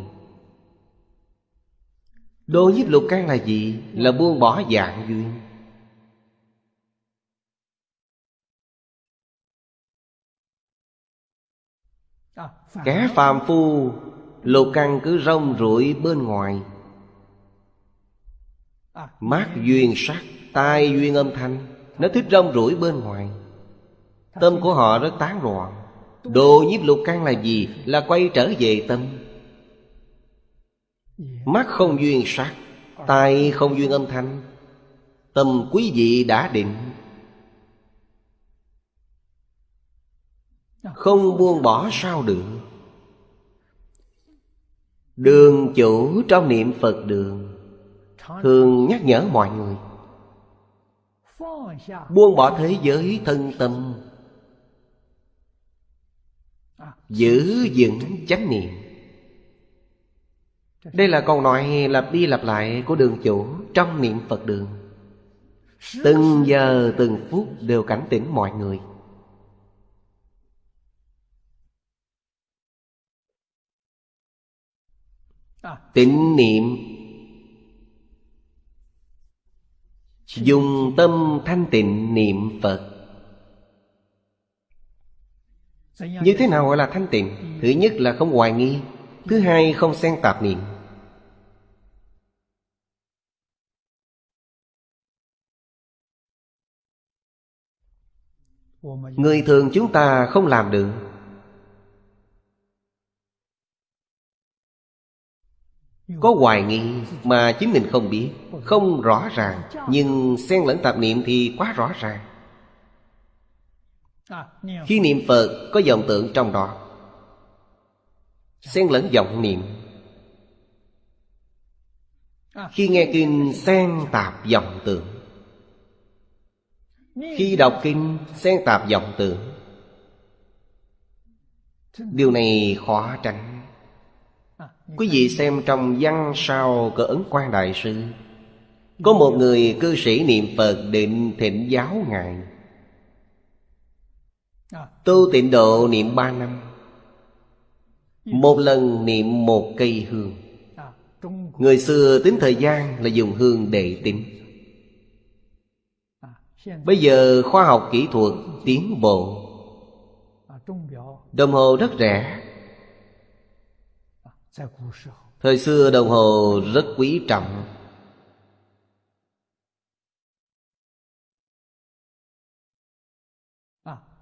Đô nhiếp lục căn là gì? Là buông bỏ dạng duyên Kẻ phàm phu, Lục căn cứ rong rủi bên ngoài. Mắt duyên sắc, Tai duyên âm thanh, Nó thích rong rủi bên ngoài. Tâm của họ rất tán loạn. Đồ nhiếp lục căn là gì? Là quay trở về tâm. Mắt không duyên sắc, Tai không duyên âm thanh. Tâm quý vị đã định. Không buông bỏ sao được. Đường chủ trong niệm Phật đường, Thường nhắc nhở mọi người. Buông bỏ thế giới thân tâm Giữ vững chánh niệm. Đây là câu nói lặp đi lặp lại của đường chủ Trong niệm Phật đường. Từng giờ, từng phút đều cảnh tỉnh mọi người. Tịnh niệm. Dùng tâm thanh tịnh niệm Phật. Như thế nào gọi là thanh tịnh? Thứ nhất là không hoài nghi. Thứ hai, không xen tạp niệm. Người thường chúng ta không làm được. Có hoài nghi mà chính mình không biết. Không rõ ràng. Nhưng xen lẫn tạp niệm thì quá rõ ràng. Khi niệm Phật có dòng tượng trong đó. Xen lẫn vọng niệm. Khi nghe kinh xen tạp vọng tượng Khi đọc kinh xen tạp vọng tượng Điều này khó tránh. Quý vị xem trong văn sao cỡ ấn quan đại sư Có một người cư sĩ niệm Phật định thịnh giáo Ngài Tu tịnh độ niệm ba năm. Một lần niệm một cây hương. Người xưa tính thời gian là dùng hương để tính. Bây giờ khoa học kỹ thuật tiến bộ. Đồng hồ rất rẻ. Thời xưa đồng hồ rất quý trọng.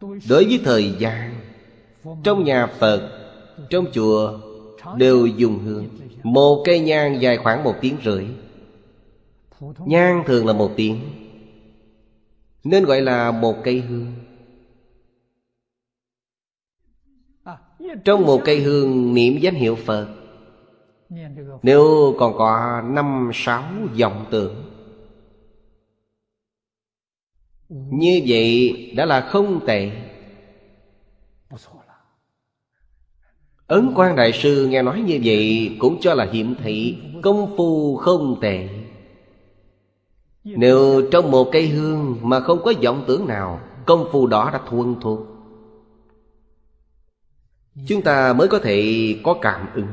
Đối với thời gian, Trong nhà Phật, Trong chùa Đều dùng hương. Một cây nhang dài khoảng một tiếng rưỡi. Nhang thường là một tiếng, Nên gọi là một cây hương. Trong một cây hương niệm danh hiệu Phật, nếu còn có năm sáu dòng tượng như vậy đã là không tệ. Ấn quan Đại Sư nghe nói như vậy Cũng cho là hiểm thị Công phu không tệ. Nếu trong một cây hương Mà không có vọng tưởng nào, Công phu đó đã thuần thuộc. Chúng ta mới có thể có cảm ứng.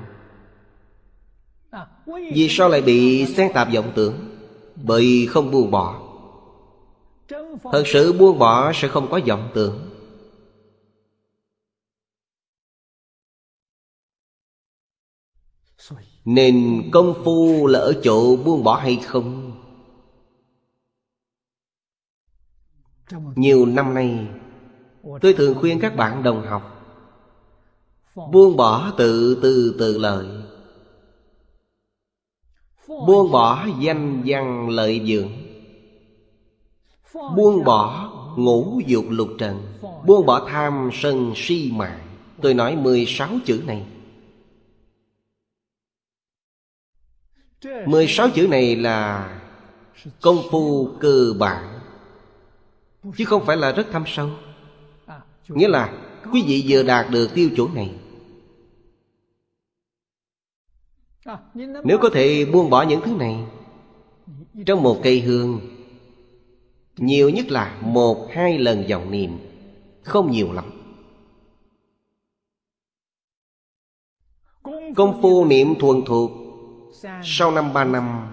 Vì sao lại bị xen tạp vọng tưởng? Bởi không buông bỏ. Thật sự buông bỏ sẽ không có vọng tưởng. Nên công phu là ở chỗ buông bỏ hay không? Nhiều năm nay, Tôi thường khuyên các bạn đồng học, Buông bỏ tự từ từ lợi Buông bỏ danh văn lợi dưỡng. Buông bỏ ngũ dục lục trần, Buông bỏ tham sân si mạng. Tôi nói 16 chữ này. 16 chữ này là Công phu cơ bản, Chứ không phải là rất thâm sâu. Nghĩa là Quý vị vừa đạt được tiêu chuẩn này. Nếu có thể buông bỏ những thứ này, Trong một cây hương nhiều nhất là một, hai lần dòng niệm. Không nhiều lắm. Công phu niệm thuần thuộc. Sau năm ba năm,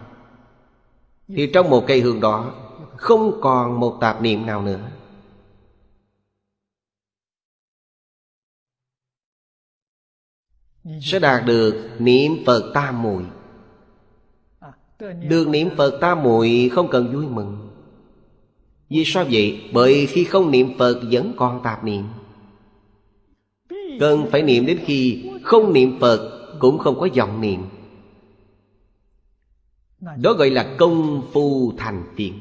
Thì trong một cây hương đó, Không còn một tạp niệm nào nữa. Sẽ đạt được niệm Phật tam muội. Được niệm Phật tam muội không cần vui mừng. Vì sao vậy? Bởi khi không niệm Phật vẫn còn tạp niệm. Cần phải niệm đến khi không niệm Phật cũng không có vọng niệm. Đó gọi là công phu thành phiền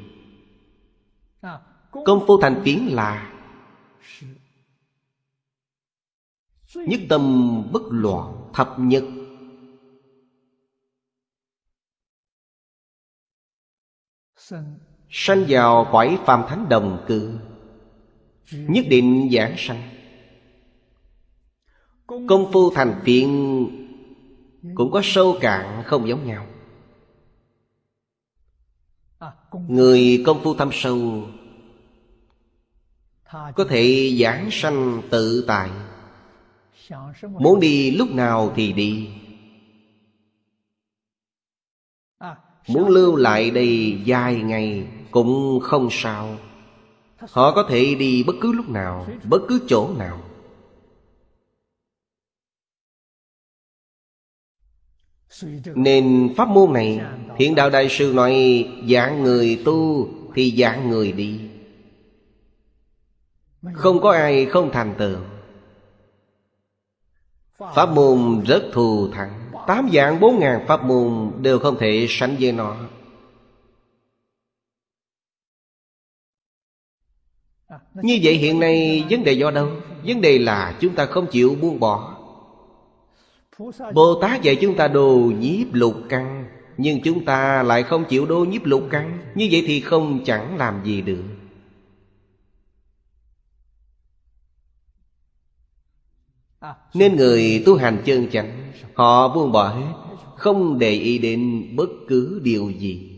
Công phu thành phiến là Nhất tâm bất loạn, thập nhất Sanh vào cõi phàm thánh đồng cư. Nhất định giảng sanh. Công phu thành tiện Cũng có sâu cạn không giống nhau. Người công phu thâm sâu Có thể giảng sanh tự tại. Muốn đi lúc nào thì đi. Muốn lưu lại đây dài ngày cũng không sao. Họ có thể đi bất cứ lúc nào, Bất cứ chỗ nào. Nên pháp môn này Thiện đạo đại sư nói Dạng người tu Thì dạng người đi. Không có ai không thành tựu. Pháp môn rất thù thắng. Tám dạng bốn ngàn pháp môn Đều không thể sánh với nó. Như vậy hiện nay vấn đề do đâu? Vấn đề là chúng ta không chịu buông bỏ. Bồ Tát dạy chúng ta đồ nhiếp lục căn Nhưng chúng ta lại không chịu đô nhiếp lục căn. Như vậy thì không chẳng làm gì được. Nên người tu hành chân chánh Họ buông bỏ hết Không để ý đến bất cứ điều gì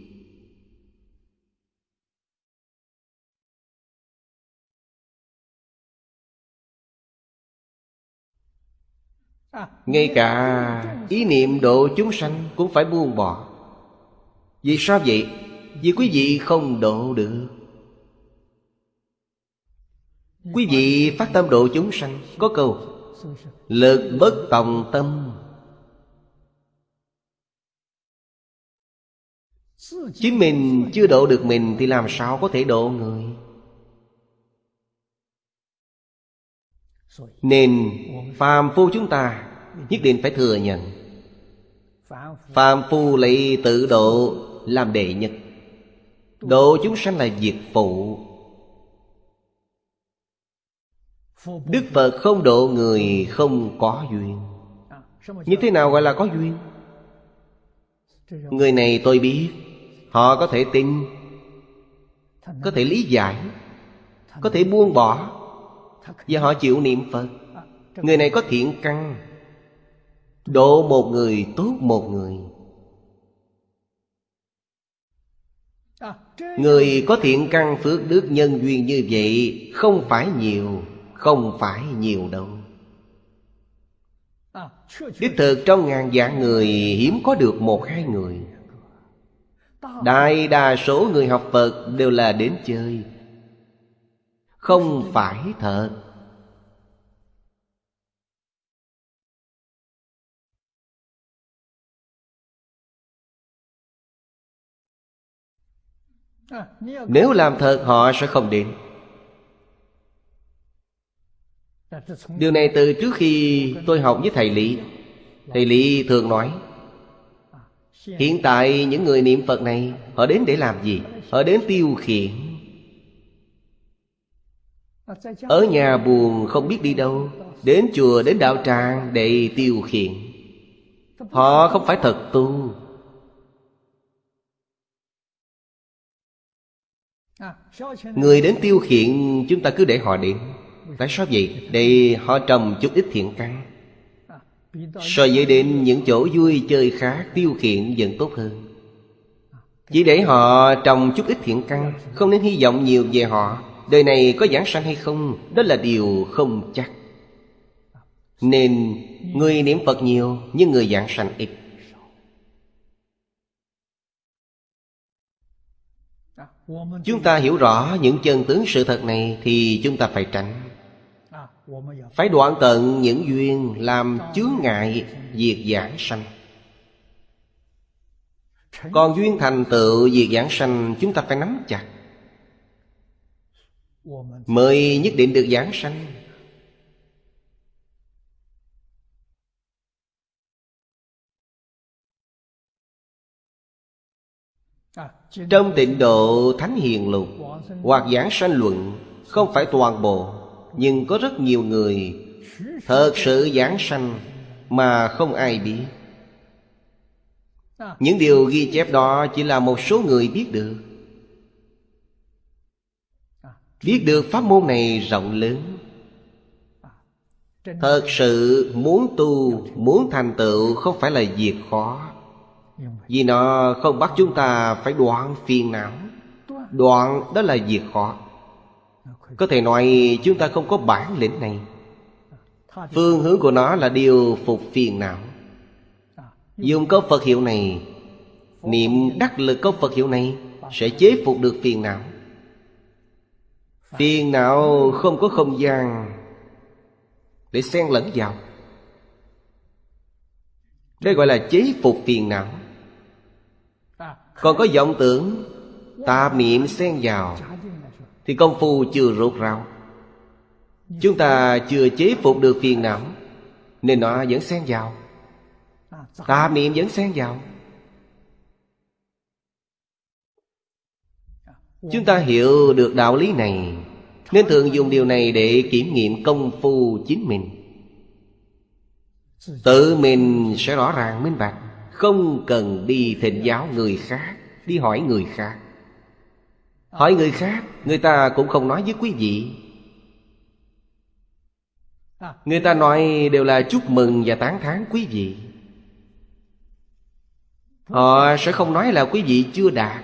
Ngay cả ý niệm độ chúng sanh cũng phải buông bỏ. Vì sao vậy? Vì quý vị không độ được. Quý vị phát tâm độ chúng sanh, Có câu, Lực bất tòng tâm. Chính mình chưa độ được mình Thì làm sao có thể độ người? Nên phàm phu chúng ta Nhất định phải thừa nhận. Phàm phu lấy tự độ Làm đệ nhất. Độ chúng sanh là việc phụ. Đức Phật không độ người không có duyên. Như thế nào gọi là có duyên? Người này tôi biết, Họ có thể tin, Có thể lý giải, Có thể buông bỏ, Và họ chịu niệm Phật. Người này có thiện căn Độ một người, tốt một người. Người có thiện căn phước đức nhân duyên như vậy, Không phải nhiều, không phải nhiều đâu. Đích thực trong ngàn vạn người, Hiếm có được một hai người. Đại đa số người học Phật đều là đến chơi. Không phải thật. Nếu làm thật họ sẽ không đến Điều này từ trước khi tôi học với thầy Lý. Thầy Lý thường nói Hiện tại những người niệm Phật này Họ đến để làm gì? Họ đến tiêu khiển. Ở nhà buồn không biết đi đâu Đến chùa đến đạo tràng để tiêu khiển. Họ không phải thật tu Người đến tiêu khiển, chúng ta cứ để họ đến Tại sao vậy? Để họ trồng chút ít thiện căn. So với đến những chỗ vui chơi khác Tiêu khiển vẫn tốt hơn. Chỉ để họ trồng chút ít thiện căn, Không nên hy vọng nhiều về họ. Đời này có giảng sanh hay không, Đó là điều không chắc. Nên, người niệm Phật nhiều, Nhưng người giảng sanh ít. Chúng ta hiểu rõ những chân tướng sự thật này Thì chúng ta phải tránh. Phải đoạn tận những duyên Làm chướng ngại việc giảng sanh. Còn duyên thành tựu việc giảng sanh, Chúng ta phải nắm chặt. Mới nhất định được giảng sanh Trong tịnh độ Thánh Hiền Lục, Hoặc giảng sanh luận, Không phải toàn bộ, Nhưng có rất nhiều người Thật sự giảng sanh Mà không ai biết. Những điều ghi chép đó Chỉ là một số người biết được. Biết được pháp môn này rộng lớn. Thật sự muốn tu, Muốn thành tựu Không phải là việc khó vì nó không bắt chúng ta phải đoạn phiền não. Đoạn đó là việc khó. Có thể nói chúng ta không có bản lĩnh này. Phương hướng của nó là điều phục phiền não. Dùng câu Phật hiệu này, Niệm đắc lực câu Phật hiệu này Sẽ chế phục được phiền não. Phiền não không có không gian Để xen lẫn vào. Đây gọi là chế phục phiền não còn có vọng tưởng Tạp niệm xen vào, Thì công phu chưa rốt ráo. Chúng ta chưa chế phục được phiền não, Nên nó vẫn xen vào. Tạp niệm vẫn xen vào. Chúng ta hiểu được đạo lý này, Nên thường dùng điều này để kiểm nghiệm công phu chính mình. Tự mình sẽ rõ ràng, minh bạch không cần đi thịnh giáo người khác, Đi hỏi người khác. Hỏi người khác, Người ta cũng không nói với quý vị. Người ta nói đều là chúc mừng và tán thán quý vị. Họ sẽ không nói là quý vị chưa đạt.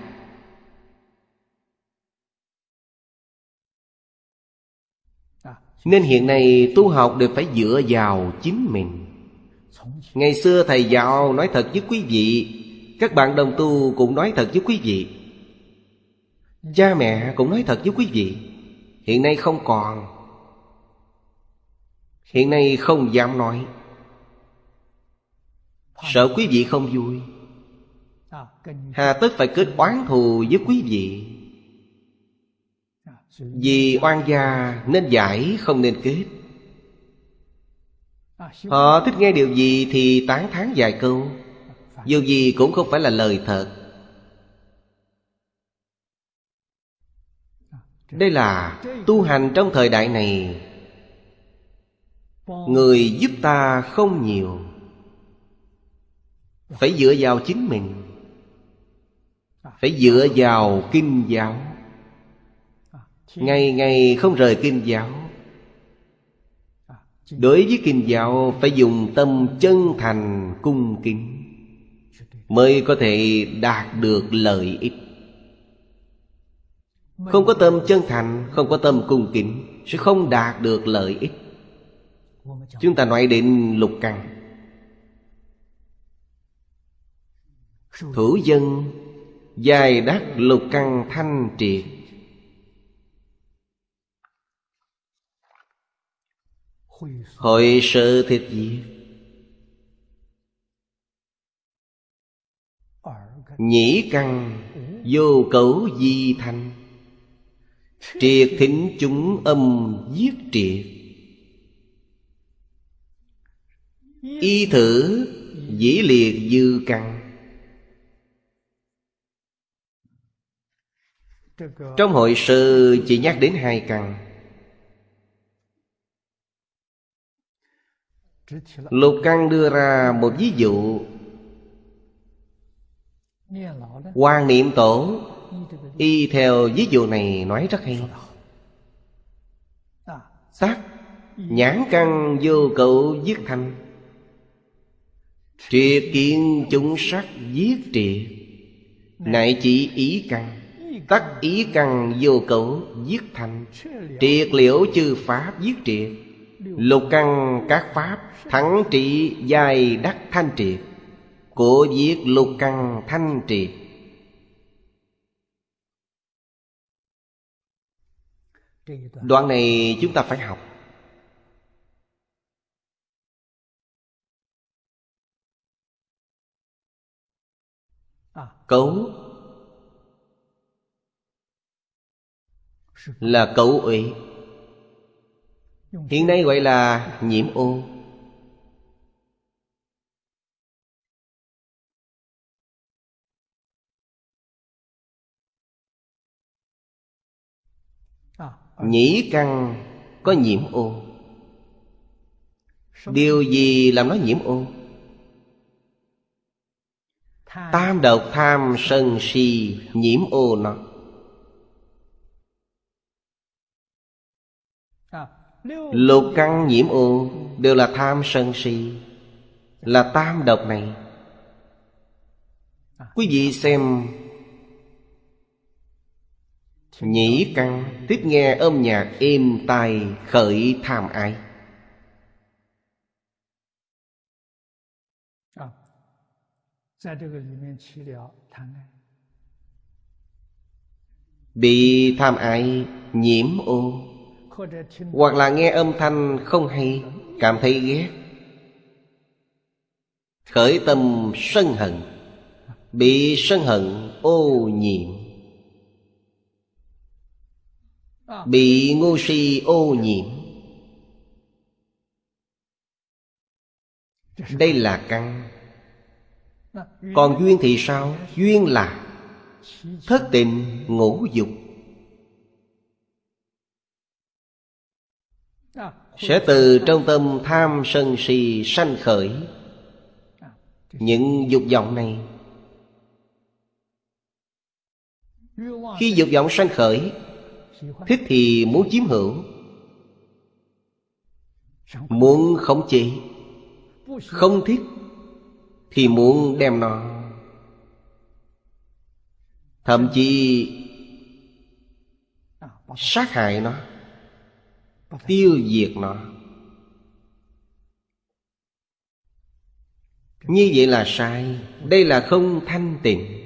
Nên hiện nay tu học đều phải dựa vào chính mình. Ngày xưa thầy giáo nói thật với quý vị, Các bạn đồng tu cũng nói thật với quý vị. Cha mẹ cũng nói thật với quý vị. Hiện nay không còn. Hiện nay không dám nói. Sợ quý vị không vui. Hà tất phải kết oán thù với quý vị. Vì oan gia nên giải, không nên kết. Họ thích nghe điều gì thì tán thán vài câu. Dù gì cũng không phải là lời thật. Đây là tu hành trong thời đại này. Người giúp ta không nhiều. Phải dựa vào chính mình. Phải dựa vào kinh giáo. Ngày ngày không rời kinh giáo Đối với kinh giáo phải dùng tâm chân thành cung kính Mới có thể đạt được lợi ích. Không có tâm chân thành, không có tâm cung kính Sẽ không đạt được lợi ích. Chúng ta nói đến lục căn. Thủ dân Dài đắc lục căn thanh triệt. Hội sự thịt diệt Nhĩ căn vô cấu di thanh. Triệt thính chúng âm giết triệt. Y thử dĩ liệt dư căn. Trong hội sư chỉ nhắc đến hai căn. Lục căn đưa ra một ví dụ. Hoàng niệm tổ. Y theo ví dụ này nói rất hay. Tắc Nhãn căn vô cậu giết thanh. Triệt kiến chúng sắc giết triệt Nại chỉ ý căn. Tắc ý căn vô cậu giết thanh. Triệt liễu chư pháp giết triệt Lục căn các pháp, Thắng trị, dài đắc thanh triệt Của viết lục căn thanh triệt Đoạn này chúng ta phải học. Cấu Là cấu ủy. Hiện nay gọi là nhiễm ô Nhĩ căn có nhiễm ô Điều gì làm nó nhiễm ô Tam độc tham sân si nhiễm ô nó Lục căn nhiễm ô Đều là tham sân si, Là tam độc này. Quý vị xem Nhĩ căn, tiếp nghe âm nhạc êm tai khởi tham ái. Bị tham ái nhiễm ô hoặc là nghe âm thanh không hay, Cảm thấy ghét. Khởi tâm sân hận, Bị sân hận ô nhiễm. Bị ngu si ô nhiễm. Đây là căn. Còn duyên thì sao? Duyên là Thất tình ngũ dục. Sẽ từ trong tâm tham sân si sanh khởi Những dục vọng này. Khi dục vọng sanh khởi, Thích thì muốn chiếm hữu, Muốn khống chế. Không thích Thì muốn đem nó. Thậm chí Sát hại nó. Tiêu diệt nó. Như vậy là sai. Đây là không thanh tịnh.